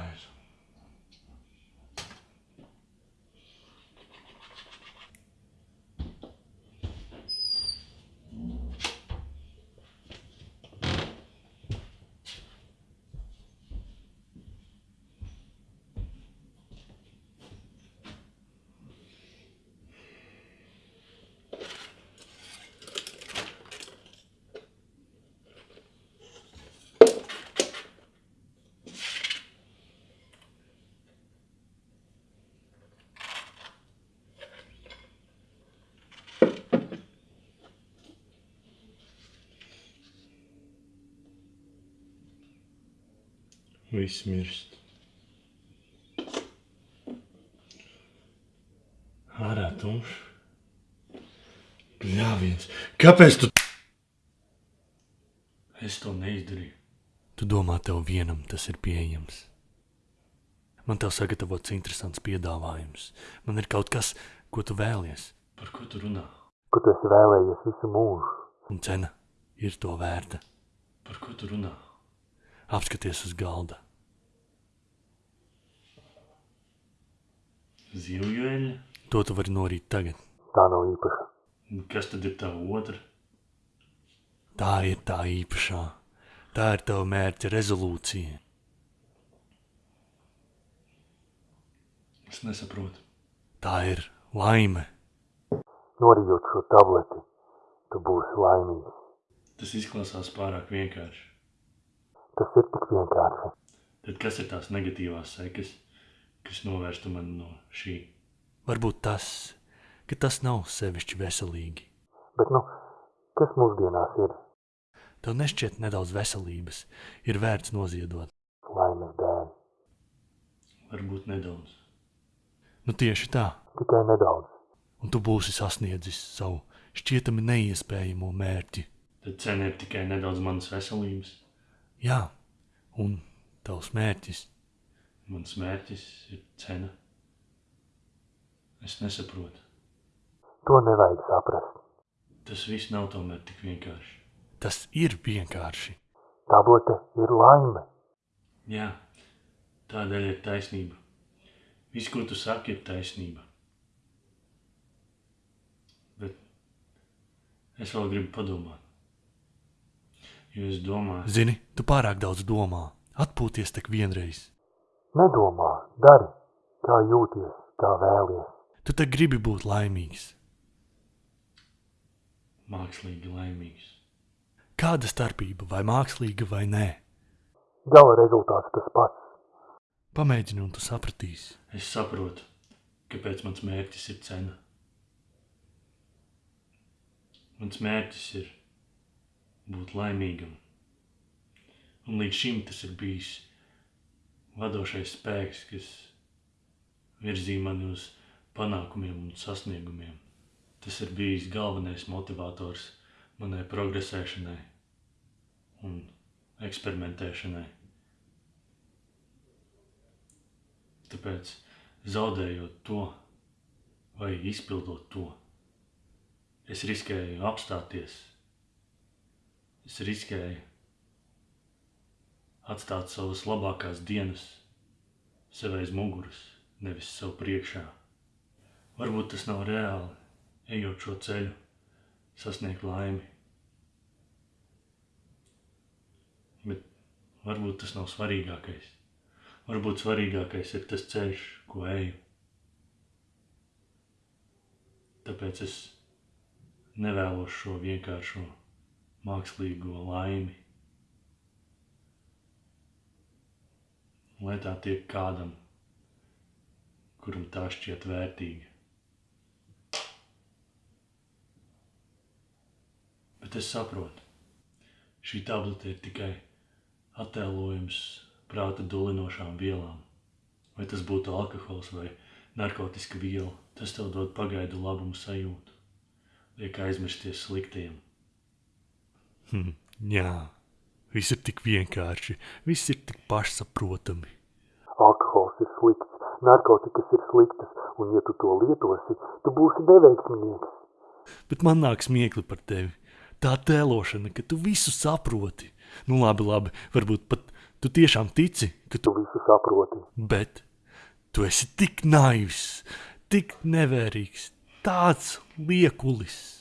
guys. Viss mirst. Ārā tumšs. Bļāviens. Kāpēc tu? Es to neizdarīju. Tu domā, tev vienam tas ir pieejams. Man tev sagatavots interesants piedāvājums. Man ir kaut kas, ko tu vēlies, Par ko tu runā? Ko tu esi vēlējies visu mūžu? un cena ir to vērta. Par ko tu runā? Apskaties uz galda. Zivju eļļa? To tu vari norīt tagad. Tā nav īpaša. Kas tad ir tava otra? Tā ir tā īpašā. Tā ir tava mērķa rezolūcija. Es nesaprotu. Tā ir laime. Norijot šo tableti, tu būsi laimīgs. Tas izklausās pārāk vienkārši. Tik vienkārši. Tad kas ir tās negatīvās sekas, kas novērstu mani no šī? Varbūt tas, ka tas nav sevišķi veselīgi. Bet, nu, kas mūsdienās ir Tev nešķiet nedaudz veselības, ir vērts noziedot. laimes dēļ? Varbūt nedaudz. Nu tieši tā, Tikai nedaudz. un tu būsi sasniedzis savu šķietami neiespējamo mērķi. Tad cena ir tikai nedaudz manas veselības. Jā, un tavs mērķis Mans mērķis ir cena. Es nesaprotu. To nevajag saprast. Tas viss nav tomēr tik vienkārši. tas ir vienkārši. Tablete ir laime. Jā, tādēļ ir taisnība. Viss, ko tu saki, ir taisnība. Bet es vēl gribu padomāt. Jo es domāju, Zini, tu pārāk daudz domā. Atpūties tik vienreiz. Nedomā, dari, kā jūties, kā vēlies. Tu te gribi būt laimīgs. mākslīgi laimīgs. Kāda starpība, vai mākslīga vai nē? Gala rezultāts tas pats. Pamēģini, un tu sapratīsi. Es saprotu, kāpēc mans mērķis ir cena. Mans mērķis ir būt laimīgam. Un līdz šim tas ir bijis vadošais spēks, kas virzīja mani uz panākumiem un sasniegumiem. Tas ir bijis galvenais motivators manai progresēšanai un eksperimentēšanai. Tāpēc, zaudējot to vai izpildot to, es riskēju apstāties. Es riskēju atstāt savas labākās dienas sev aiz muguras, nevis sev priekšā. Varbūt tas nav reāli, ejot šo ceļu, sasniegt laimi. Bet varbūt tas nav svarīgākais. Varbūt svarīgākais ir tas ceļš, ko eju. Tāpēc es nevēlos šo vienkāršo mākslīgo laimi. Lai tā tiek kādam, kuram tā šķiet vērtīga. Bet es saprotu, šī tablete ir tikai attēlojums prāta dulinošām vielām. Vai tas būtu alkohols vai narkotika viela, tas tev dod pagaidu labumu sajūtu. Liek aizmirsties sliktiem. Hm, jā, viss ir tik vienkārši, viss ir tik pašsaprotami. Alkohols ir slikts, narkotikas ir sliktas, un ja tu to lietosi, tu būsi neveiksmīgs. Bet man nāk smiekli par tevi. Tā tēlošana, ka tu visu saproti. Nu, labi, labi, varbūt pat tu tiešām tici, ka tu, visu saproti. bet tu esi tik naivs, tik nevērīgs, tāds liekulis.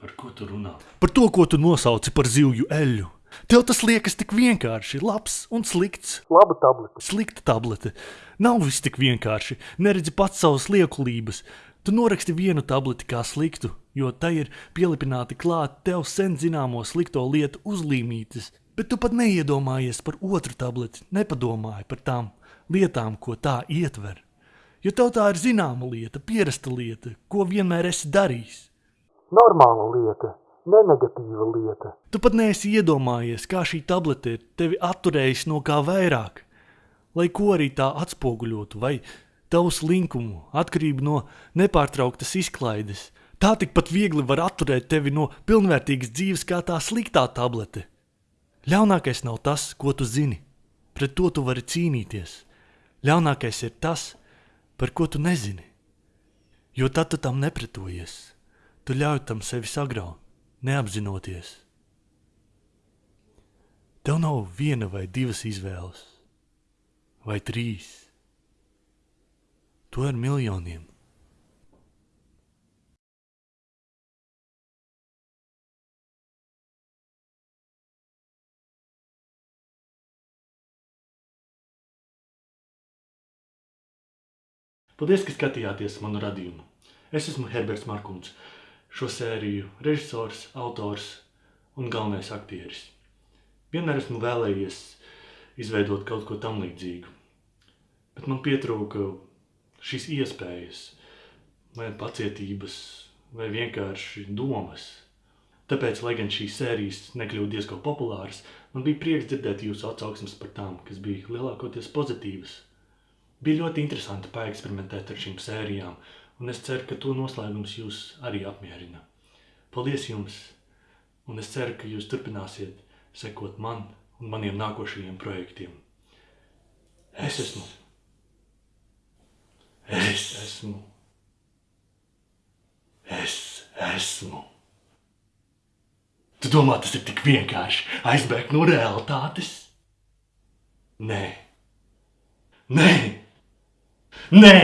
Par ko tu runā? Par to, ko tu nosauci par zivju eļļu. Tev tas liekas tik vienkārši, labs un slikts. Laba tablete. Slikta tablete. Nav viss tik vienkārši. Neredzi pats savas liekulības. Tu noraksti vienu tableti kā sliktu, jo tai ir pielipināti klāt tev sen zināmo slikto lietu uzlīmītes, bet tu pat neiedomājies par otru tableti, nepadomāji par tām lietām, ko tā ietver. Jo tev tā ir zināma lieta, pierasta lieta, ko vienmēr esi darījis. Normāla lieta. nenegatīva lieta. Tu pat neesi iedomājies, kā šī tablete ir tevi atturējusi no kā vairāk, lai ko arī tā atspoguļotu, vai tavu slinkumu, atkarību no nepārtrauktas izklaides. Tā tikpat viegli var atturēt tevi no pilnvērtīgas dzīves kā tā sliktā tablete. Ļaunākais nav tas, ko tu zini, pret to tu vari cīnīties. Ļaunākais ir tas, par ko tu nezini. Jo tad tu tam nepretojies. Tu ļauj tam sevi sagraut, neapzinoties. Tev nav viena vai divas izvēles, vai trīs. To ir miljoniem. Paldies, ka skatījāties manu radījumu. Es esmu Herberts Markuns, šo sēriju režisors, autors un galvenais aktieris. Vienmēr esmu vēlējies izveidot kaut ko tam līdzīgu, bet man pietrūka šīs iespējas, vai pacietības, vai vienkārši domas. Tāpēc, lai gan šīs sērijas nekļūtu diezgan populāras, man bija prieks dzirdēt jūsu atsauksmes par tām, kas bija lielākoties pozitīvas. Bija ļoti interesanti paeksperimentēt ar šīm sērijām, un es ceru, ka to noslēgums jūs arī apmierina. Paldies jums, un es ceru, ka jūs turpināsiet sekot man un maniem nākošajiem projektiem. Es esmu. Es esmu. Es esmu. Tu domā, tas ir tik vienkārši aizbēgt no realitātes? Nē. Nē. Nē.